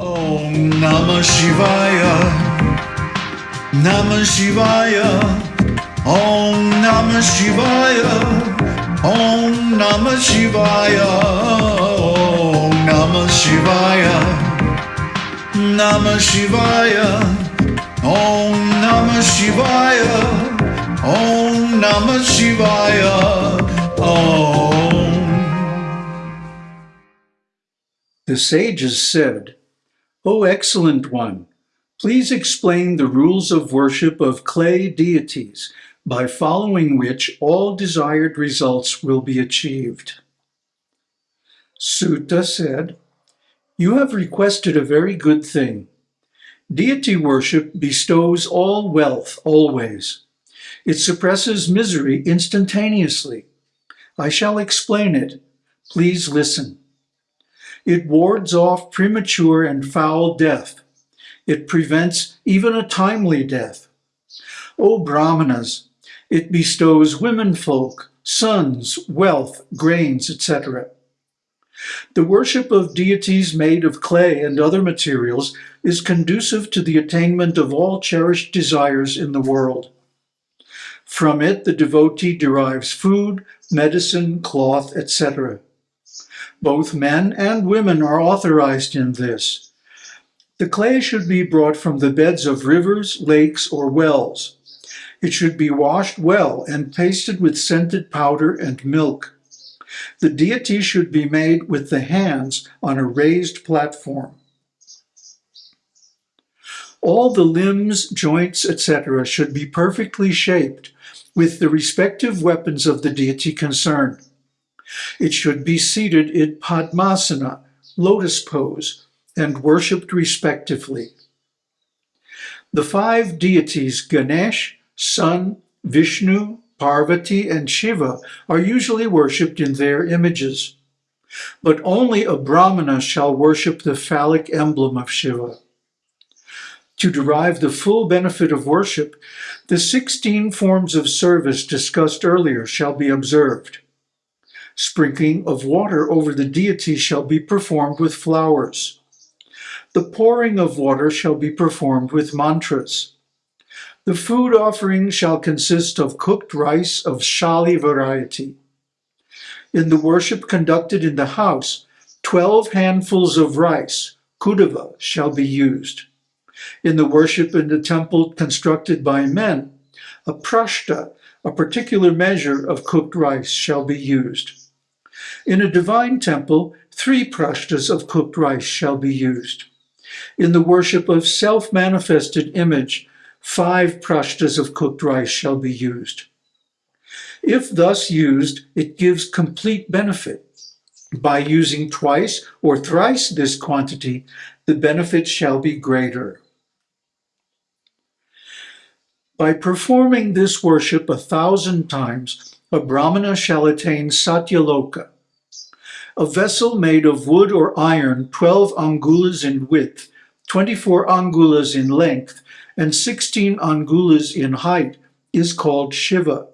Om Namah Shivaya. Namah Shivaya. Om Namah Shivaya. Om Namah Shivaya. Om Namah Shivaya. Namah Shivaya. Om Namah Shivaya. Om Namah Shivaya. Om. The sages said, O excellent one, please explain the rules of worship of clay deities, by following which all desired results will be achieved. Suta said, You have requested a very good thing. Deity worship bestows all wealth always. It suppresses misery instantaneously. I shall explain it. Please listen. It wards off premature and foul death. It prevents even a timely death. O Brahmanas, it bestows womenfolk, sons, wealth, grains, etc. The worship of deities made of clay and other materials is conducive to the attainment of all cherished desires in the world. From it, the devotee derives food, medicine, cloth, etc. Both men and women are authorized in this. The clay should be brought from the beds of rivers, lakes, or wells. It should be washed well and pasted with scented powder and milk. The deity should be made with the hands on a raised platform. All the limbs, joints, etc. should be perfectly shaped with the respective weapons of the deity concerned. It should be seated in Padmasana, lotus pose, and worshipped respectively. The five deities Ganesh, Sun, Vishnu, Parvati, and Shiva are usually worshipped in their images. But only a Brahmana shall worship the phallic emblem of Shiva. To derive the full benefit of worship, the 16 forms of service discussed earlier shall be observed. Sprinkling of water over the deity shall be performed with flowers. The pouring of water shall be performed with mantras. The food offering shall consist of cooked rice of shali variety. In the worship conducted in the house, 12 handfuls of rice, kudava, shall be used. In the worship in the temple constructed by men, a prashta, a particular measure of cooked rice, shall be used. In a divine temple, three prashtas of cooked rice shall be used. In the worship of self-manifested image, five prashtas of cooked rice shall be used. If thus used, it gives complete benefit. By using twice or thrice this quantity, the benefit shall be greater. By performing this worship a thousand times, a brahmana shall attain satyaloka. A vessel made of wood or iron, 12 angulas in width, 24 angulas in length, and 16 angulas in height, is called Shiva.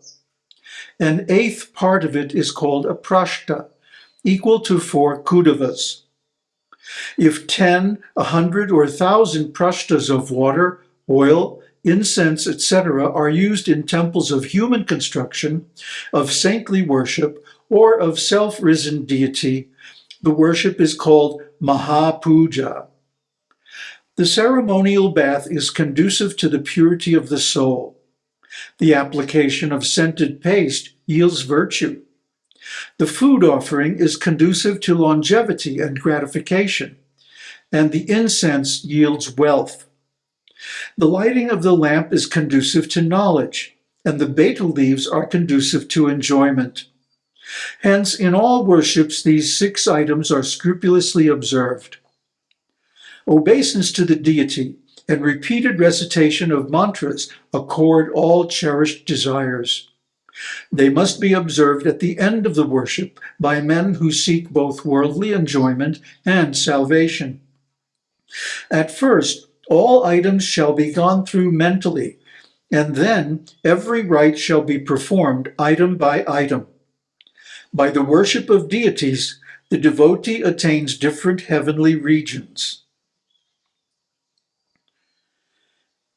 An eighth part of it is called a prashta, equal to four kudavas. If 10, a 100, or a 1,000 prashtas of water, oil, incense, etc. are used in temples of human construction, of saintly worship, or of self-risen deity, the worship is called Mahapuja. The ceremonial bath is conducive to the purity of the soul. The application of scented paste yields virtue. The food offering is conducive to longevity and gratification, and the incense yields wealth. The lighting of the lamp is conducive to knowledge, and the betel leaves are conducive to enjoyment. Hence, in all worships, these six items are scrupulously observed. Obeisance to the deity and repeated recitation of mantras accord all cherished desires. They must be observed at the end of the worship by men who seek both worldly enjoyment and salvation. At first, all items shall be gone through mentally, and then every rite shall be performed item by item. By the worship of deities, the devotee attains different heavenly regions.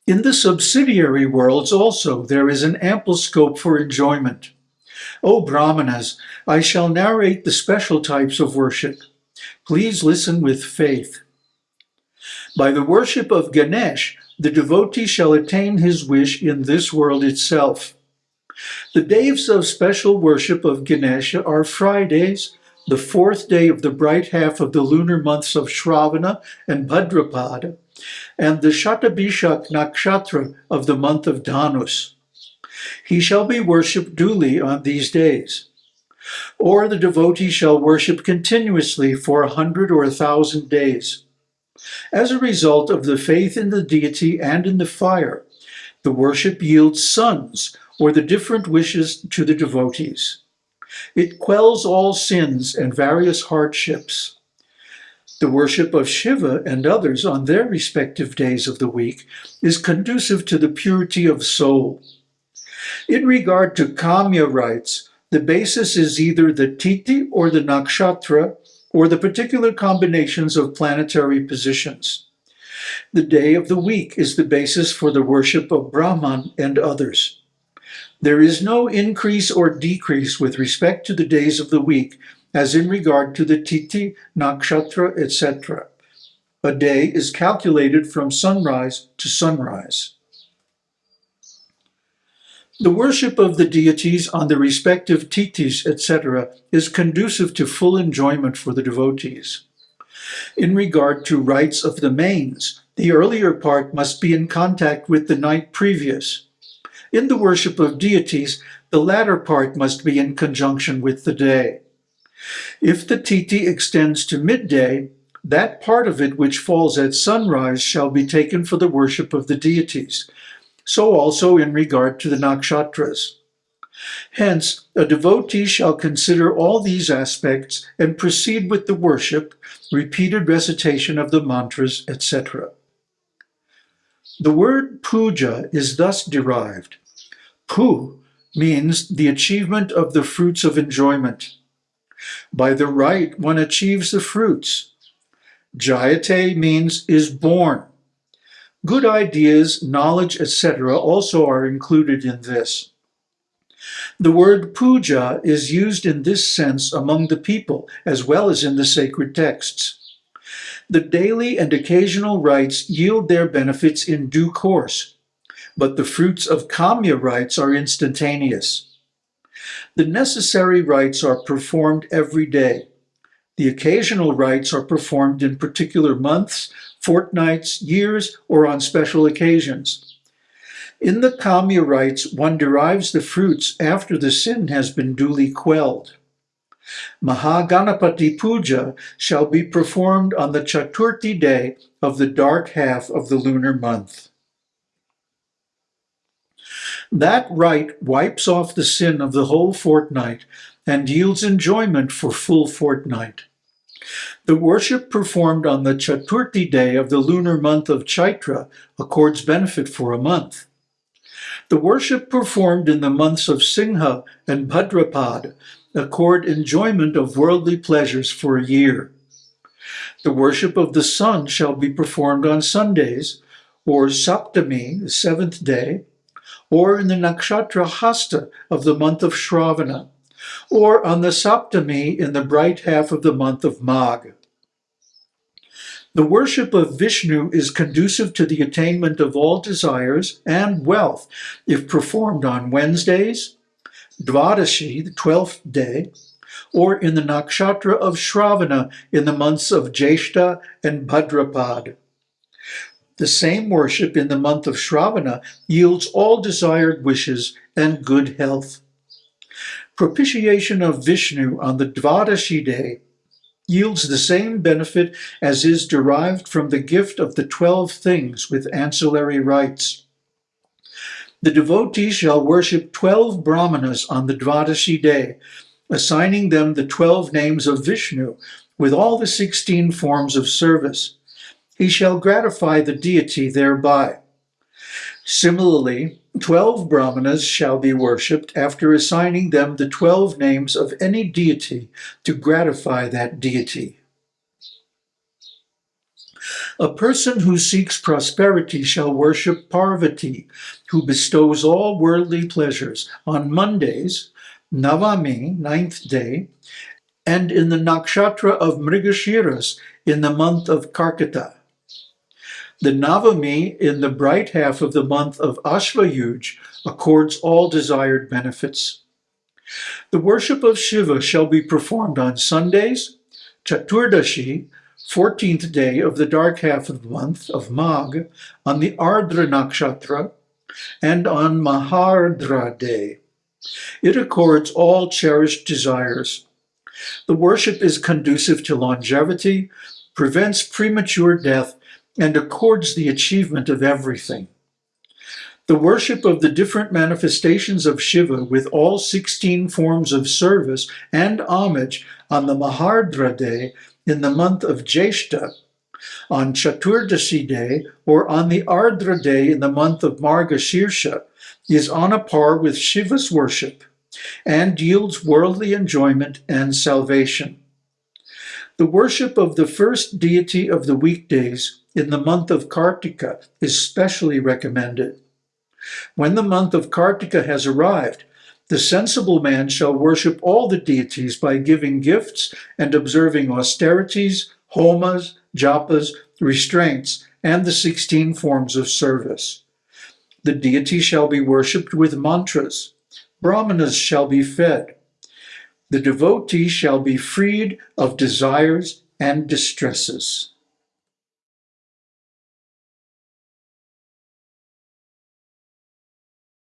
In the subsidiary worlds also there is an ample scope for enjoyment. O Brahmanas, I shall narrate the special types of worship. Please listen with faith. By the worship of Ganesh, the devotee shall attain his wish in this world itself. The days of special worship of Ganesha are Fridays, the fourth day of the bright half of the lunar months of Shravana and Bhadrapada, and the Shatabhishak nakshatra of the month of Dhanus. He shall be worshipped duly on these days. Or the devotee shall worship continuously for a hundred or a thousand days. As a result of the faith in the deity and in the fire, the worship yields sons, or the different wishes to the devotees. It quells all sins and various hardships. The worship of Shiva and others on their respective days of the week is conducive to the purity of soul. In regard to Kamya rites, the basis is either the Tithi or the Nakshatra, or the particular combinations of planetary positions. The day of the week is the basis for the worship of Brahman and others. There is no increase or decrease with respect to the days of the week, as in regard to the Tithi, Nakshatra, etc. A day is calculated from sunrise to sunrise. The worship of the deities on the respective tithis, etc., is conducive to full enjoyment for the devotees. In regard to rites of the manes, the earlier part must be in contact with the night previous. In the worship of deities, the latter part must be in conjunction with the day. If the tithi extends to midday, that part of it which falls at sunrise shall be taken for the worship of the deities, so also in regard to the nakshatras. Hence, a devotee shall consider all these aspects and proceed with the worship, repeated recitation of the mantras, etc. The word puja is thus derived. Pu means the achievement of the fruits of enjoyment. By the rite, one achieves the fruits. Jayate means is born. Good ideas, knowledge, etc. also are included in this. The word puja is used in this sense among the people as well as in the sacred texts. The daily and occasional rites yield their benefits in due course, but the fruits of kamya rites are instantaneous. The necessary rites are performed every day. The occasional rites are performed in particular months, fortnights, years, or on special occasions. In the Kamya rites, one derives the fruits after the sin has been duly quelled. Mahaganapati Puja shall be performed on the Chaturthi day of the dark half of the lunar month. That rite wipes off the sin of the whole fortnight and yields enjoyment for full fortnight. The worship performed on the Chaturthi day of the lunar month of Chaitra accords benefit for a month. The worship performed in the months of Singha and Bhadrapad accord enjoyment of worldly pleasures for a year. The worship of the sun shall be performed on Sundays, or Saptami, the seventh day, or in the nakshatra hasta of the month of Shravana, or on the Saptami in the bright half of the month of Magh. The worship of Vishnu is conducive to the attainment of all desires and wealth if performed on Wednesdays, Dvadashi, the 12th day, or in the nakshatra of Shravana in the months of Jeshta and Bhadrapad. The same worship in the month of Shravana yields all desired wishes and good health. Propitiation of Vishnu on the Dvadashi day yields the same benefit as is derived from the gift of the twelve things with ancillary rites. The devotee shall worship twelve brahmanas on the Dvadashi day, assigning them the twelve names of Vishnu with all the sixteen forms of service. He shall gratify the deity thereby. Similarly, twelve brahmanas shall be worshipped after assigning them the twelve names of any deity to gratify that deity. A person who seeks prosperity shall worship Parvati, who bestows all worldly pleasures on Mondays, Navami, ninth day, and in the nakshatra of Mrigashiras in the month of Karkata. The Navami in the bright half of the month of Ashvayuj accords all desired benefits. The worship of Shiva shall be performed on Sundays, Chaturdashi, 14th day of the dark half of the month of Magh, on the Ardra Nakshatra, and on Mahardra day. It accords all cherished desires. The worship is conducive to longevity, prevents premature death, and accords the achievement of everything. The worship of the different manifestations of Shiva with all 16 forms of service and homage on the Mahardra day in the month of Jeshta, on Chaturdasi day, or on the Ardra day in the month of Margashirsha is on a par with Shiva's worship and yields worldly enjoyment and salvation. The worship of the first deity of the weekdays in the month of Kartika is specially recommended. When the month of Kartika has arrived, the sensible man shall worship all the deities by giving gifts and observing austerities, homas, japas, restraints, and the 16 forms of service. The deity shall be worshipped with mantras. Brahmanas shall be fed. The devotee shall be freed of desires and distresses.